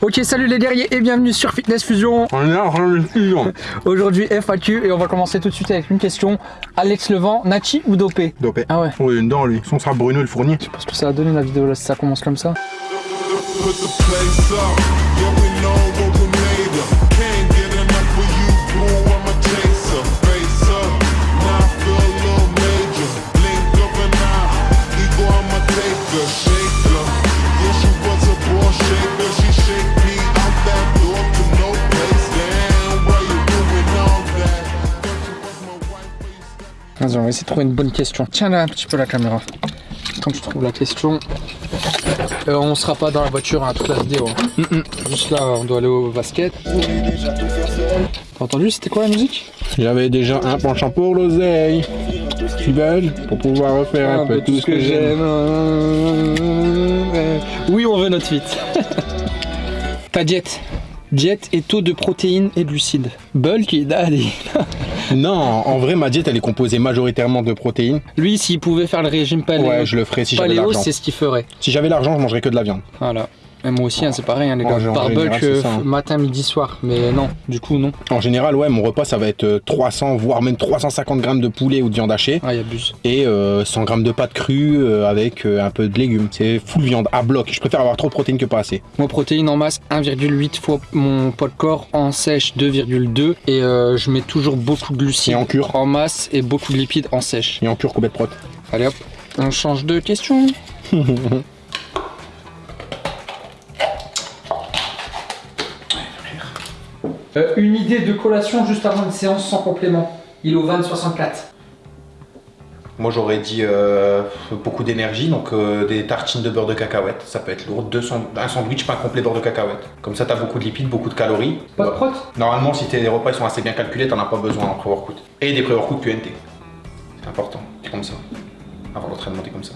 Ok salut les guerriers et bienvenue sur Fitness Fusion. On est en fusion. Aujourd'hui FAQ et on va commencer tout de suite avec une question. Alex Levent, Nachi ou dopé? Dopé. Ah ouais. Oui, une dent lui. Son sera Bruno le fournier. Je pense que ça va donner la vidéo là si ça commence comme ça Vas-y on va essayer de trouver une bonne question Tiens là un petit peu la caméra Quand tu trouves la question euh, On sera pas dans la voiture hein, toute la vidéo hein. Juste là on doit aller au basket T'as entendu c'était quoi la musique? J'avais déjà un penchant pour l'oseille. Tu veux Pour pouvoir refaire un, peu tout ce que j'aime. Oui, on veut notre suite. Ta diète. Diète et taux de protéines et glucides. Bulk daddy. Non, en vrai, ma diète, elle est composée majoritairement de protéines. Lui, s'il pouvait faire le régime paléo, Ouais, je le ferais si j'avais l'argent. c'est ce qu'il ferait. Si j'avais l'argent, je mangerais que de la viande. Voilà. Et moi aussi, hein, c'est pareil, hein, les gars. Par bulk, euh, hein. matin, midi, soir. Mais non, du coup, non. En général, ouais, mon repas, ça va être euh, 300, voire même 350 grammes de poulet ou de viande hachée. Ah, il abuse. Et euh, 100 grammes de pâtes crues euh, avec euh, un peu de légumes. C'est full viande à bloc. Je préfère avoir trop de protéines que pas assez. Moi, protéines en masse, 1,8 fois mon poids de corps. En sèche, 2,2. Et euh, je mets toujours beaucoup de glucides Et en cure en masse et beaucoup de lipides en sèche. Et en cure, combien de prot Allez hop, on change de question. Euh, une idée de collation juste avant une séance sans complément. Il est au 20-64. Moi j'aurais dit euh, beaucoup d'énergie, donc euh, des tartines de beurre de cacahuète, ça peut être lourd. Deux un sandwich pain complet beurre de cacahuète. Comme ça t'as beaucoup de lipides, beaucoup de calories. Pas de prot? Normalement si tes repas ils sont assez bien calculés, t'en as pas besoin en pré-workout. Et des pré-workout QNT. C'est important, c'est comme ça. Avant l'entraînement t'es comme ça.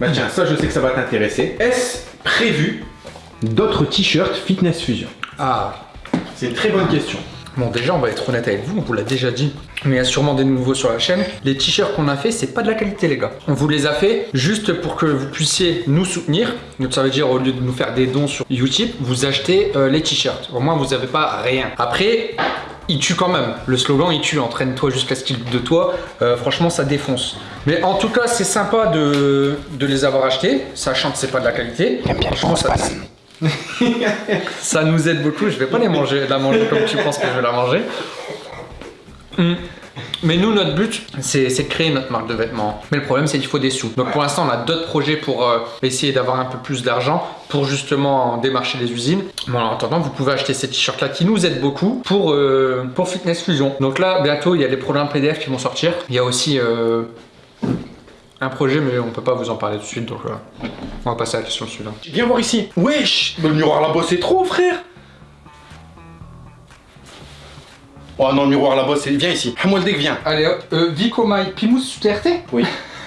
Bah tiens, ça je sais que ça va t'intéresser. Est-ce prévu d'autres t-shirts Fitness Fusion? Ah, C'est une très bonne question. Bon, déjà, on va être honnête avec vous, on vous l'a déjà dit. Mais il y a sûrement des nouveaux sur la chaîne. Les t-shirts qu'on a fait, c'est pas de la qualité, les gars. On vous les a fait juste pour que vous puissiez nous soutenir. Donc, ça veut dire, au lieu de nous faire des dons sur YouTube, vous achetez euh, les t-shirts. Au moins, vous n'avez pas rien. Après, il tue quand même. Le slogan, il tue. Entraîne-toi jusqu'à ce qu'il de toi. Euh, franchement, ça défonce. Mais en tout cas, c'est sympa de, de les avoir achetés, sachant que c'est pas de la qualité. Franchement, ça, ça nous aide beaucoup. Je vais pas les manger, la manger comme tu penses que je vais la manger. Mm. Mais nous, notre but, c'est de créer notre marque de vêtements. Mais le problème, c'est qu'il faut des sous. Donc pour l'instant, on a d'autres projets pour euh, essayer d'avoir un peu plus d'argent pour justement démarcher les usines. Bon, en attendant, vous pouvez acheter ces t-shirts-là qui nous aident beaucoup pour, euh, pour Fitness Fusion. Donc là, bientôt, il y a les programmes PDF qui vont sortir. Il y a aussi euh, un projet, mais on peut pas vous en parler tout de suite. Donc on va passer à la question suivante. Viens voir ici. Wesh Le miroir là-bas c'est trop frère Oh non le miroir là-bas c'est... Viens ici. Hamoldek viens. Allez hop, euh, Vico My Pimous TRT Oui.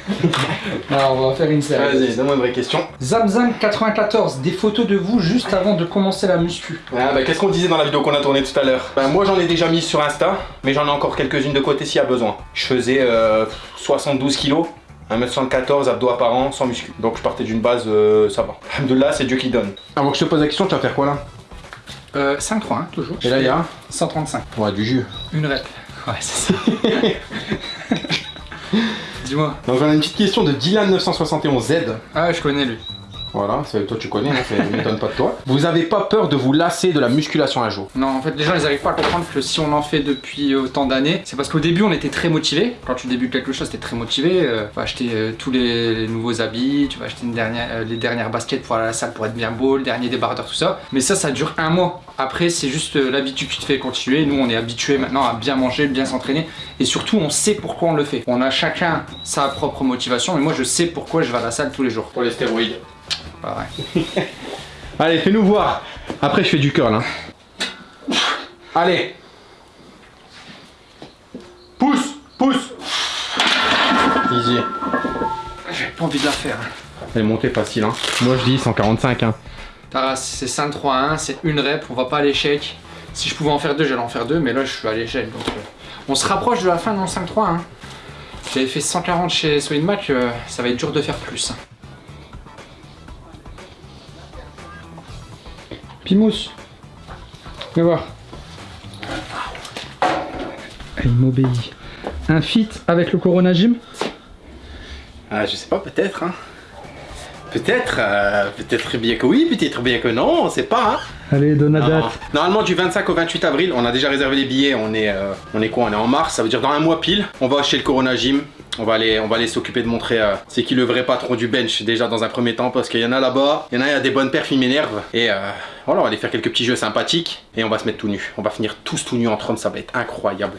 Alors on va faire une série. Vas-y, donne-moi une vraie question. Zamzam94, des photos de vous juste avant de commencer la muscu. Ah bah qu'est-ce qu'on disait dans la vidéo qu'on a tournée tout à l'heure? Bah moi j'en ai déjà mis sur Insta, mais j'en ai encore quelques-unes de côté s'il y a besoin. Je faisais euh, 72 kilos. 1m74 abdos apparents sans muscu. Donc je partais d'une base, euh, ça va. Alhamdoulilah, c'est Dieu qui donne. Avant que je te pose la question, tu vas faire quoi là? Euh, 5-3, hein, toujours. Et là il y a 135. Ouais, du jus. Une rep. Ouais, c'est ça. Dis-moi. Donc j'en ai une petite question de Dylan971Z. Ah, je connais lui. Voilà, toi tu connais, hein, ça ne m'étonne pas de toi. Vous avez pas peur de vous lasser de la musculation un jour? Non, en fait, les gens, ils arrivent pas à comprendre que si on en fait depuis autant d'années, c'est parce qu'au début, on était très motivé. Quand tu débutes quelque chose, t'es très motivé. Euh, tu vas acheter euh, tous les, les nouveaux habits, tu vas acheter une dernière, euh, les dernières baskets pour aller à la salle pour être bien beau, le dernier débardeur, tout ça. Mais ça, ça dure un mois. Après, c'est juste euh, l'habitude qui te fait continuer. Nous, on est habitués maintenant à bien manger, bien s'entraîner. Et surtout, on sait pourquoi on le fait. On a chacun sa propre motivation. Mais moi, je sais pourquoi je vais à la salle tous les jours. Pour les stéroïdes. Allez, fais-nous voir. Après, je fais du curl. Hein. Allez. Pousse, pousse. Easy. J'ai pas envie de la faire. hein. Elle est montée facile. Hein. Moi, je dis 145. Hein. Taras, c'est 5-3-1, c'est une rep, on va pas à l'échec. Si je pouvais en faire deux, j'allais en faire deux, mais là je suis à l'échec. Donc, euh, on se rapproche de la fin dans 5-3. Hein. J'avais fait 140 chez Swinmac, euh, ça va être dur de faire plus. Pimous, viens voir. Il m'obéit. Un fit avec le Corona Gym? Ah, je sais pas, peut-être, hein. Peut-être, euh, peut-être bien que oui, peut-être bien que non, on sait pas, hein. Allez, donne la Non. date. Normalement du 25 au 28 avril, on a déjà réservé les billets, on est, euh, on est quoi? On est en mars, ça veut dire dans un mois pile. On va chez le Corona Gym, on va aller, on va aller s'occuper de montrer euh, c'est qui le vrai patron du bench déjà dans un premier temps parce qu'il y en a là-bas, il y en a, il y a des bonnes perfs, ils m'énervent. Et euh, voilà, on va aller faire quelques petits jeux sympathiques et on va se mettre tout nu. On va finir tous tout nus entre hommes, ça va être incroyable.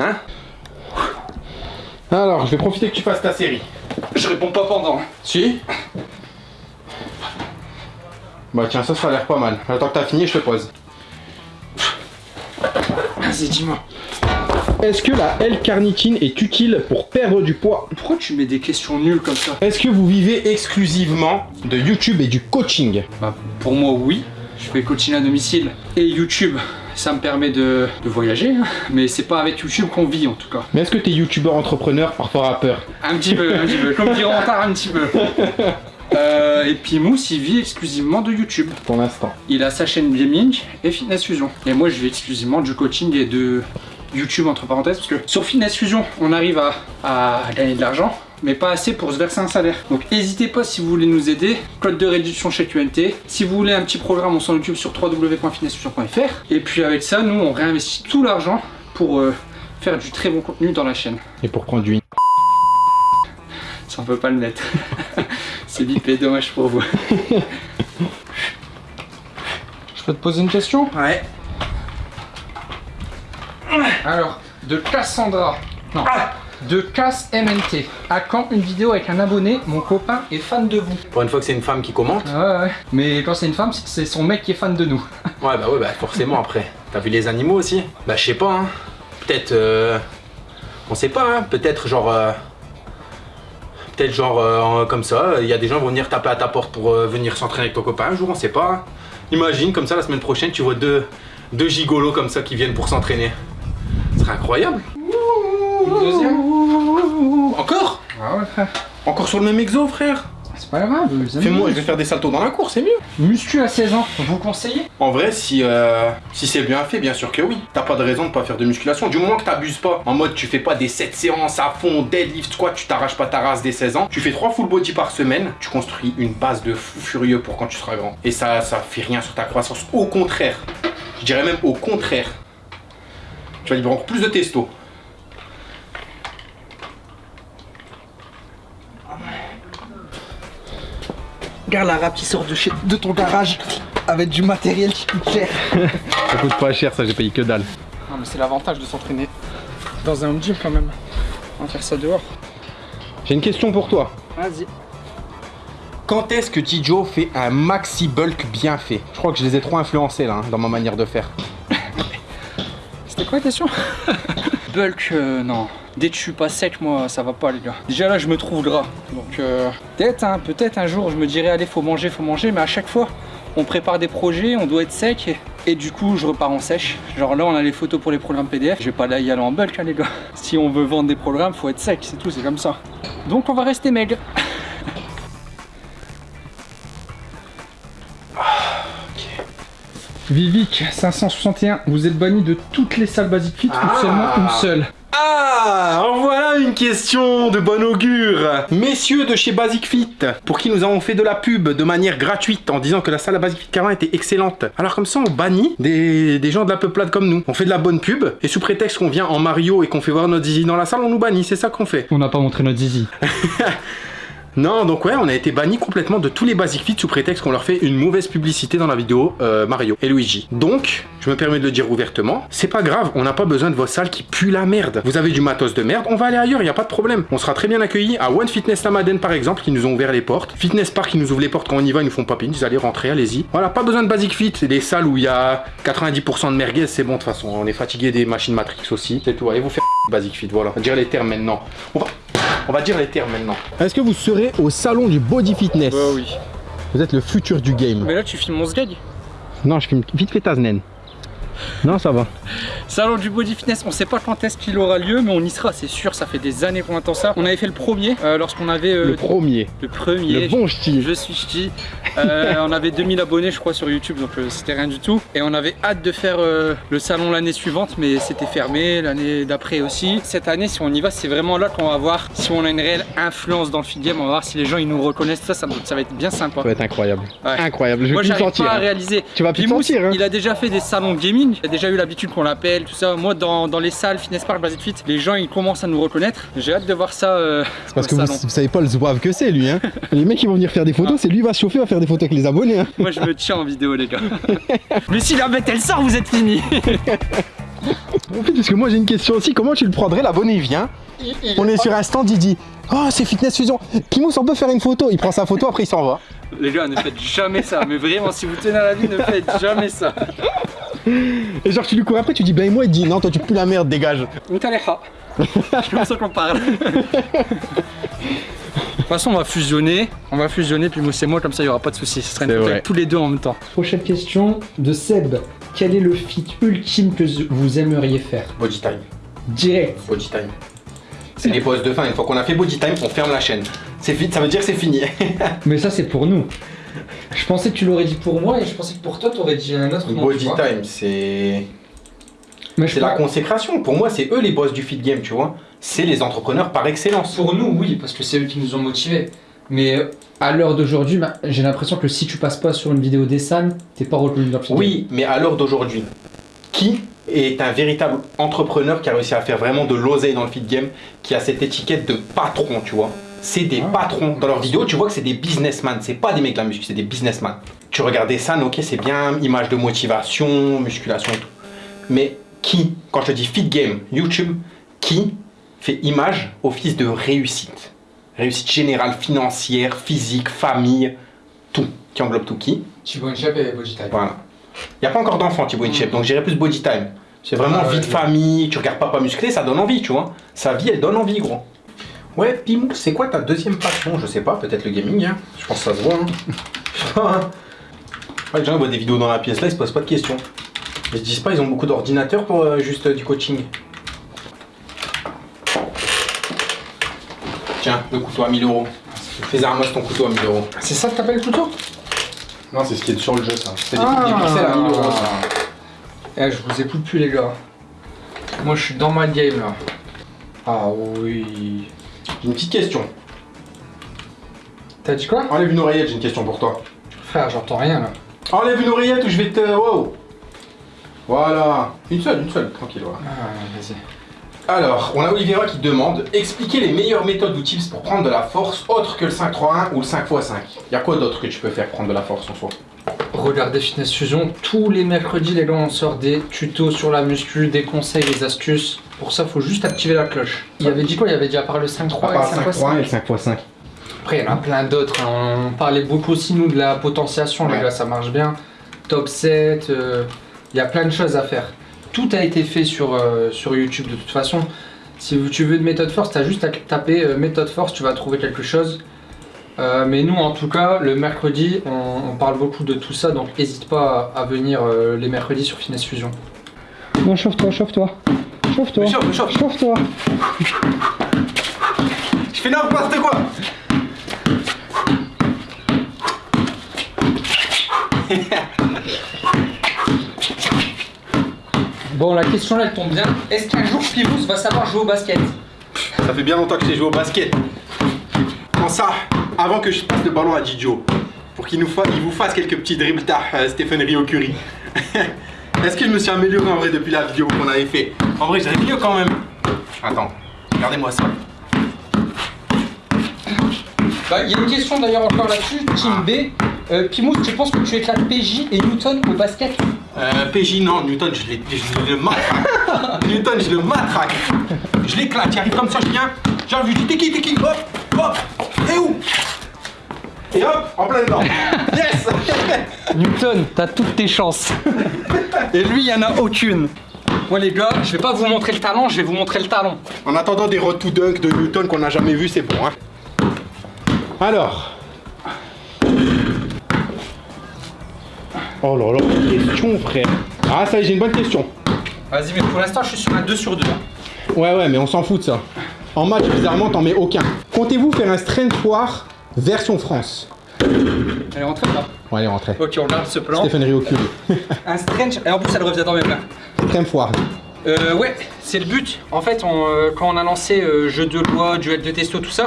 Hein? Alors, je vais profiter que tu fasses ta série. Je réponds pas pendant. Si? Bah tiens, ça, ça a l'air pas mal. Attends que t'as fini, je te pose. Vas-y, dis-moi. Est-ce que la L-carnitine est utile pour perdre du poids Pourquoi tu mets des questions nulles comme ça Est-ce que vous vivez exclusivement de YouTube et du coaching Bah, pour moi, oui. Je fais coaching à domicile et YouTube. Ça me permet de, de voyager, hein. mais c'est pas avec YouTube qu'on vit en tout cas. Mais est-ce que t'es youtubeur entrepreneur, parfois rappeur Un petit peu, un petit peu. Comme dire Rentard, un petit peu. Euh, et puis Mousse, il vit exclusivement de YouTube. Pour l'instant. Il a sa chaîne gaming et Fitness Fusion. Et moi, je vis exclusivement du coaching et de YouTube entre parenthèses parce que sur Fitness Fusion, on arrive à, à gagner de l'argent, mais pas assez pour se verser un salaire. Donc n'hésitez pas si vous voulez nous aider. Code de réduction chez QNT. Si vous voulez un petit programme, on s'en occupe sur www.fitnessfusion.fr. Et puis avec ça, nous, on réinvestit tout l'argent pour euh, faire du très bon contenu dans la chaîne. Et pour prendre du... Ça on peut pas le mettre. C'est bipé, dommage pour vous. Je peux te poser une question? Ouais. Alors, de Cassandra. Non. De Cass MNT. À quand une vidéo avec un abonné Mon copain est fan de vous? Pour une fois que c'est une femme qui commente. Ouais, ouais. Mais quand c'est une femme, c'est- c'est son mec qui est fan de nous. Ouais, bah ouais, bah forcément après. T'as vu les animaux aussi? Bah je sais pas, hein. Peut-être... euh, On sait pas, hein. Peut-être genre... euh, Peut-être genre euh, comme ça, il y a des gens qui vont venir taper à ta porte pour euh, venir s'entraîner avec ton copain un jour, on sait pas. hein. Imagine comme ça la semaine prochaine tu vois deux, deux gigolos comme ça qui viennent pour s'entraîner. Serait incroyable. Une deuxième Encore Ah ouais, frère. Encore sur le même exo frère C'est pas grave. les amis. Fais-moi, je vais faire des saltos dans la cour, c'est mieux. Muscu à 16 ans, vous conseillez? En vrai, si, euh, si c'est bien fait, bien sûr que oui. T'as pas de raison de pas faire de musculation. Du moment que t'abuses pas, en mode tu fais pas des 7 séances à fond, deadlift, squat, tu t'arraches pas ta race des 16 ans. Tu fais 3 full body par semaine, tu construis une base de fou furieux pour quand tu seras grand. Et ça, ça fait rien sur ta croissance. Au contraire, je dirais même au contraire. Tu vas libérer encore plus de testo. Regarde la rap qui sort de, chez, de ton garage avec du matériel qui coûte cher. Ça coûte pas cher, ça j'ai payé que dalle. Non, mais c'est l'avantage de s'entraîner dans un home gym quand même. On va faire ça dehors. J'ai une question pour toi. Vas-y. Quand est-ce que Tijo fait un maxi bulk bien fait? Je crois que je les ai trop influencés là, hein, dans ma manière de faire. C'était quoi la question? Bulk, euh, non. Dès que je suis pas sec, moi, ça va pas, les gars. Déjà là, je me trouve gras. Donc, euh, peut-être, hein, peut-être un jour, je me dirais, allez, faut manger, faut manger. Mais à chaque fois, on prépare des projets, on doit être sec. Et, et du coup, je repars en sèche. Genre là, on a les photos pour les programmes PDF. Je vais pas là y aller en bulk, hein, les gars. Si on veut vendre des programmes, faut être sec, c'est tout, c'est comme ça. Donc, on va rester maigre. Vivic 561, vous êtes banni de toutes les salles Basic Fit Ah. ou seulement une seule Ah, en voilà une question de bon augure. Messieurs de chez Basic Fit, pour qui nous avons fait de la pub de manière gratuite en disant que la salle à Basic Fit Carin était excellente. Alors comme ça, on bannit des, des gens de la peuplade comme nous. On fait de la bonne pub et sous prétexte qu'on vient en Mario et qu'on fait voir notre zizi dans la salle, on nous bannit. C'est ça qu'on fait. On n'a pas montré notre zizi. Non, donc ouais, on a été banni complètement de tous les Basic Fit sous prétexte qu'on leur fait une mauvaise publicité dans la vidéo euh, Mario et Luigi. Donc, je me permets de le dire ouvertement, c'est pas grave, on n'a pas besoin de vos salles qui puent la merde. Vous avez du matos de merde, on va aller ailleurs, y a pas de problème. On sera très bien accueillis à One Fitness Lamaden par exemple, qui nous ont ouvert les portes. Fitness Park qui nous ouvre les portes quand on y va, ils nous font pas pine, ils allez rentrer, allez-y. Voilà, pas besoin de Basic Fit, c'est des salles où il y a 90% de merguez, c'est bon de toute façon. On est fatigué des machines Matrix aussi, c'est tout. Allez vous faire Basic Fit, voilà. On va dire les termes maintenant. On va dire les termes maintenant. Est-ce que vous serez au salon du body fitness Bah oui. Vous êtes le futur du game. Mais là, tu filmes mon sgag Non, je filme vite fait ta zen. Non, ça va. Salon du body fitness, on sait pas quand est-ce qu'il aura lieu, mais on y sera, c'est sûr. Ça fait des années qu'on attend ça. On avait fait le premier euh, lorsqu'on avait euh, Le premier. le premier. Le bon style. Je suis ch'ti. Euh, on avait 2000 abonnés, je crois, sur YouTube, donc c'était rien du tout. Et on avait hâte de faire le salon l'année suivante, mais c'était fermé, l'année d'après aussi. Cette année, si on y va, c'est vraiment là qu'on va voir si on a une réelle influence dans le feed game. On va voir si les gens ils nous reconnaissent. Ça, ça, ça va être bien sympa. Ça va être incroyable. Ouais. Incroyable. Je vais Moi, j'arrive pas à hein. réaliser. Tu vas plus le Pimous, sentir, hein. Il a déjà fait des salons gaming. Il a déjà eu l'habitude qu'on l'appelle, tout ça. Moi, dans, dans les salles Fitness Park, Basic Fit, les gens ils commencent à nous reconnaître. J'ai hâte de voir ça. euh, C'est parce que vous, savez pas le zouave que c'est lui hein. Les mecs qui vont venir faire des photos, c'est lui va se chauffer, va faire des photos avec les abonnés hein. Moi, je me tiens en vidéo, les gars. Mais si la bête elle sort, vous êtes finis. En fait, parce que moi j'ai une question aussi, comment tu le prendrais L'abonné il vient, on est sur un stand, il dit Oh c'est Fitness Fusion, Pimous on peut faire une photo, il prend sa photo après il s'en va. Les gars, ne faites jamais ça. Mais vraiment, si vous tenez à la vie, ne faites jamais ça. Et genre tu lui cours après, tu dis ben moi il dit non toi tu pues la merde, dégage. Mutaleha. C'est comme ça qu'on parle. De toute façon, on va fusionner. On va fusionner, puis Mousse et moi, comme ça, il n'y aura pas de soucis. Ce sera une tous les deux en même temps. Prochaine question de Seb. Quel est le fit ultime que vous aimeriez faire? Body time, Direct. body time. C'est les pauses de fin, une fois qu'on a fait body time, on ferme la chaîne. C'est vite, ça veut dire que c'est fini. Mais ça, c'est pour nous. Je pensais que tu l'aurais dit pour moi et je pensais que pour toi, tu aurais dit un autre nom. body time, c'est. C'est la consécration. Pour moi, c'est eux les boss du feed game, tu vois. C'est les entrepreneurs par excellence. Pour nous, oui, parce que c'est eux qui nous ont motivés. Mais euh, à l'heure d'aujourd'hui, bah, j'ai l'impression que si tu passes pas sur une vidéo des Sam, t'es pas reconnu dans le film. Oui, mais à l'heure d'aujourd'hui, qui est un véritable entrepreneur qui a réussi à faire vraiment de l'oseille dans le feed game, qui a cette étiquette de patron, tu vois C'est des Ah. patrons. Dans leurs vidéos, tu vois que c'est des businessmen. C'est pas des mecs de la muscu, c'est des businessmen. Tu regardais ça, ok, c'est bien, image de motivation, musculation et tout. Mais qui, quand je te dis feed game, YouTube, qui fait image office de réussite? Réussite générale, financière, physique, famille, tout. Qui englobe tout? Qui? Thibaut Inchep et voilà. Il n'y a pas encore d'enfant, Thibaut Inchep, donc j'irai plus body time. C'est vraiment Ah ouais, vie de famille, tu regardes papa musclé, ça donne envie, tu vois. Sa vie, elle donne envie, gros. Ouais, Pimou, c'est quoi ta deuxième passion? Je sais pas, peut-être le gaming, hein. Je pense que ça se voit, hein. Ouais, les gens voient des vidéos dans la pièce là, ils se posent pas de questions. Ils se disent pas, ils ont beaucoup d'ordinateurs pour euh, juste euh, du coaching. Tiens, le couteau à 1000 euros. Fais Armos ton couteau à 1000 euros. C'est ça que t'appelles le couteau? Non, c'est ce qui est sur le jeu, ça. C'est des, Ah. des pixels à 1000 euros, ça. Eh, je vous écoute plus, les gars. Moi, je suis dans ma game là. Ah oui. J'ai une petite question. T'as dit quoi Enlève une oreillette, j'ai une question pour toi. Frère, j'entends rien là. Enlève une oreillette ou je vais te. Wow Voilà. Une seule, une seule, tranquille, voilà. Ah, vas-y. Alors, on a Olivera qui demande expliquez les meilleures méthodes ou tips pour prendre de la force autre que le 5-3-1 ou le 5x5. Y a quoi d'autre que tu peux faire pour prendre de la force en soi? Regardez Fitness Fusion, tous les mercredis, les gars, on sort des tutos sur la muscu, des conseils, des astuces. Pour ça, faut juste activer la cloche. Il avait dit quoi? Il avait dit à part le 5-3 et le 5 et le 5x5. Après, il y en a plein d'autres. hein. On parlait beaucoup aussi, nous, de la potentiation, les gars, ça marche bien. Top 7, euh, il y a plein de choses à faire. Tout a été fait sur, euh, sur YouTube de toute façon. Si tu veux une méthode force, tu as juste à taper euh, méthode force, tu vas trouver quelque chose. Euh, mais nous, en tout cas, le mercredi, on, on parle beaucoup de tout ça, donc n'hésite pas à, à venir euh, les mercredis sur Finesse Fusion. Non, chauffe-toi, chauffe-toi. Chauffe-toi. Chauffe, chauffe. Chauffe-toi. Je fais n'importe quoi? Bon, la question là, elle tombe bien. Est-ce qu'un jour Pivous va savoir jouer au basket Ça fait bien longtemps que j'ai joué au basket. Quand ça, avant que je passe le ballon à Didio, pour qu'il nous il vous fasse quelques petits dribbles tard, euh, Stephen Rio Curry. Est-ce que je me suis amélioré en vrai depuis la vidéo qu'on avait fait? En vrai, j'avais mieux quand même. Attends, regardez-moi ça. Bah, Il y a une question d'ailleurs encore là-dessus, Team B. Euh, Pimous, tu penses que tu éclates PJ et Newton au basket? Euh, PJ, non, Newton, je, je le matraque. Newton, je le matraque. Je l'éclate, il arrive comme ça, je viens. J'arrive, je dis t'es qui, t'es qui? Hop, hop, et où? Et hop, en plein dedans. Yes Newton, t'as toutes tes chances. Et lui, il y en a aucune. Bon les gars, je vais pas vous montrer le talent, je vais vous montrer le talent. En attendant des to dunk de Newton qu'on n'a jamais vu, c'est bon. Hein. Alors. Oh là là, question frère. Ah, ça y est, j'ai une bonne question. Vas-y, mais pour l'instant, je suis sur un 2 sur 2. Ouais, ouais, mais on s'en fout de ça. En match, bizarrement, t'en mets aucun. Comptez-vous faire un strength war version France? Elle est rentrée là. Ouais, allez, rentrez. Ok, on regarde ce plan. Stéphane Riocul. Un strange. Et en plus, elle revient dans mes mains. strength war. Euh, ouais, c'est le but. En fait, on, euh, quand on a lancé euh, jeu de loi, duel de testo, tout ça,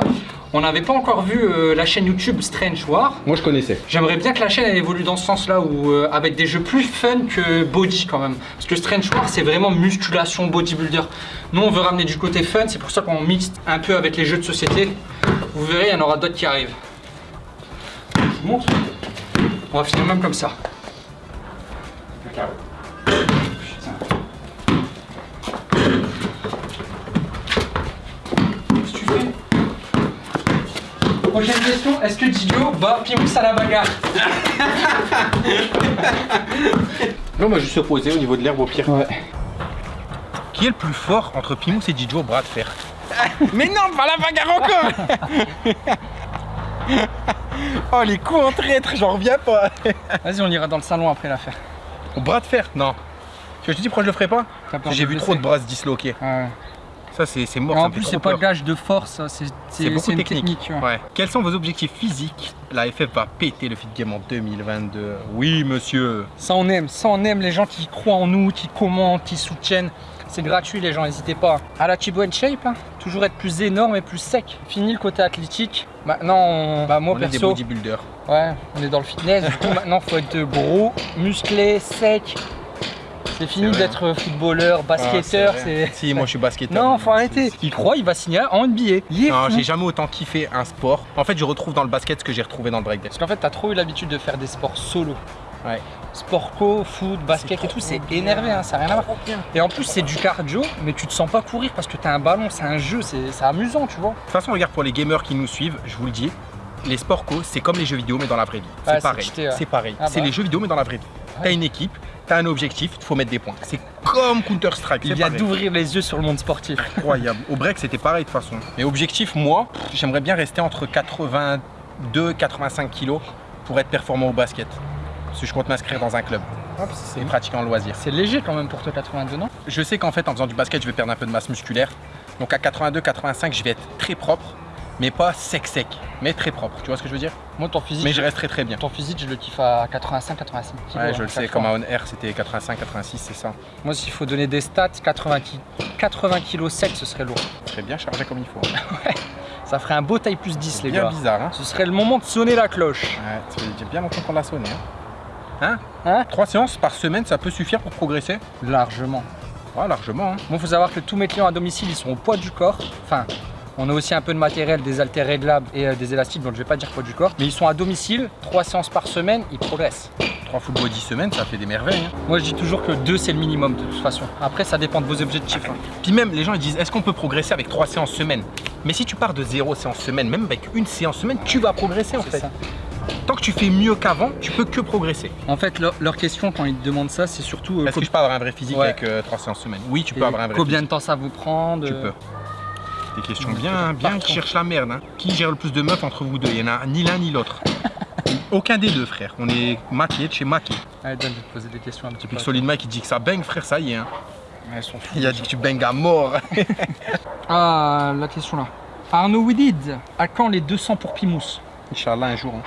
on n'avait pas encore vu euh, la chaîne YouTube Strange War. Moi, je connaissais. J'aimerais bien que la chaîne elle évolue dans ce sens-là, où euh, avec des jeux plus fun que body quand même. Parce que Strange War c'est vraiment musculation, bodybuilder. Nous on veut ramener du côté fun, c'est pour ça qu'on mixe un peu avec les jeux de société. Vous verrez, il y en aura d'autres qui arrivent. Je vous montre. On va finir même comme ça. Qu'est-ce que tu fais Prochaine question, est-ce que Didio bat Pimous à la bagarre Non, moi, juste se poser au niveau de l'herbe au pire. Ouais. Qui est le plus fort entre Pimous et Didio au bras de fer Mais non, pas la bagarre encore Oh, les coups en traître, j'en reviens pas Vas-y, on ira dans le salon après l'affaire. Au bras de fer Non. Je te dis pourquoi je le ferai pas J'ai vu trop de bras se disloquer. Ouais. Ça, c'est mort. En plus, c'est pas gage de force, ça, c'est beaucoup technique. technique. ouais. Ouais. Quels sont vos objectifs physiques? La FF va péter le Fit Game en 2022. Oui, monsieur. Ça, on aime. Ça, on aime les gens qui croient en nous, qui commentent, qui soutiennent. C'est gratuit, les gens, n'hésitez pas. À la Chibo Shape, hein. toujours être plus énorme et plus sec. Fini le côté athlétique. Maintenant, on- bah, moi On est des perso, bodybuilders. ouais, on est dans le fitness. Du coup, maintenant, faut être gros, musclé, sec. C'est fini d'être footballeur, basketteur. Ah, c'est Si, moi je suis basketteur. Non, faut arrêter. Il croit, il va signer en NBA. Il Non, j'ai jamais autant kiffé un sport. En fait, je retrouve dans le basket ce que j'ai retrouvé dans le breakdance. Parce qu'en fait, t'as trop eu l'habitude de faire des sports solo. Ouais. Sport co, foot, basket et tout, c'est énervé, hein, ça n'a rien à voir. Et en plus, c'est du cardio, mais tu te sens pas courir parce que t'as un ballon, c'est un jeu, c'est amusant, tu vois. De toute façon, regarde, pour les gamers qui nous suivent, je vous le dis, les sports co, c'est comme les jeux vidéo, mais dans la vraie vie. C'est pareil. ouais. C'est pareil. Ah c'est bah. les jeux vidéo, mais dans la vraie vie. T'as une équipe, t'as un objectif, il faut mettre des points. C'est comme Counter-Strike. Il c'est vient d'ouvrir les yeux sur le monde sportif. incroyable. Au break, c'était pareil de toute façon. Mais objectif, moi, j'aimerais bien rester entre 82 85 kilos pour être performant au basket. Parce que je compte m'inscrire dans un club et pratiquer en loisir. C'est léger quand même pour toi 82, non? Je sais qu'en fait, en faisant du basket, je vais perdre un peu de masse musculaire. Donc à 82 85, je vais être très propre, mais pas sec sec, mais très propre. Tu vois ce que je veux dire? Moi, ton physique, Mais je reste très très bien. ton physique, je le kiffe à 85, 86 kilos. Ouais, je hein, le sais, comme à On Air, c'était 85 86, c'est ça. Moi, s'il faut donner des stats, 80, ki- 80 kilos sec, ce serait lourd. Très bien chargé comme il faut. Ça ferait un beau taille plus 10, les bien gars. bizarre, hein Ce serait le moment de sonner la cloche. Ouais, ça fait bien longtemps qu'on l'a sonné. Hein? Hein? Trois séances par semaine, ça peut suffire pour progresser? Largement. Ouais, largement. Hein. Bon, faut savoir que tous mes clients à domicile, ils sont au poids du corps. Enfin, on a aussi un peu de matériel, des haltères réglables et euh, des élastiques, donc je vais pas dire poids du corps. Mais ils sont à domicile, trois séances par semaine, ils progressent. Trois full body semaines, ça fait des merveilles. hein. Moi, je dis toujours que deux, c'est le minimum de toute façon. Après, ça dépend de vos objectifs. hein. Puis même, les gens ils disent, est-ce qu'on peut progresser avec trois séances semaine? Mais si tu pars de zéro séance semaine, même avec une séance semaine, tu vas progresser en fait. ça. Tant que tu fais mieux qu'avant, tu peux que progresser. En fait, leur, leur question quand ils te demandent ça, c'est surtout euh, Est-ce que je peux avoir un vrai physique Ouais. avec euh, trois séances semaine? Oui, tu et peux avoir un vrai combien physique. de temps ça vous prend de- Tu peux. Des questions bien, bien qui cherchent la merde. hein. Qui gère le plus de meufs entre vous deux? Il n'y en a ni l'un ni l'autre. Aucun des deux, frère. On est maqués de chez maqués. Allez, donne, je vais te poser des questions un petit peu. Puis Solid Mike, il dit que ça baigne, frère, ça y est. hein. Ouais, sont. Il a dit que tu baignes à mort. Ah, la question là. Arnaud Widid, à quand les 200 pour Pimous? Inch'Allah, un jour. hein.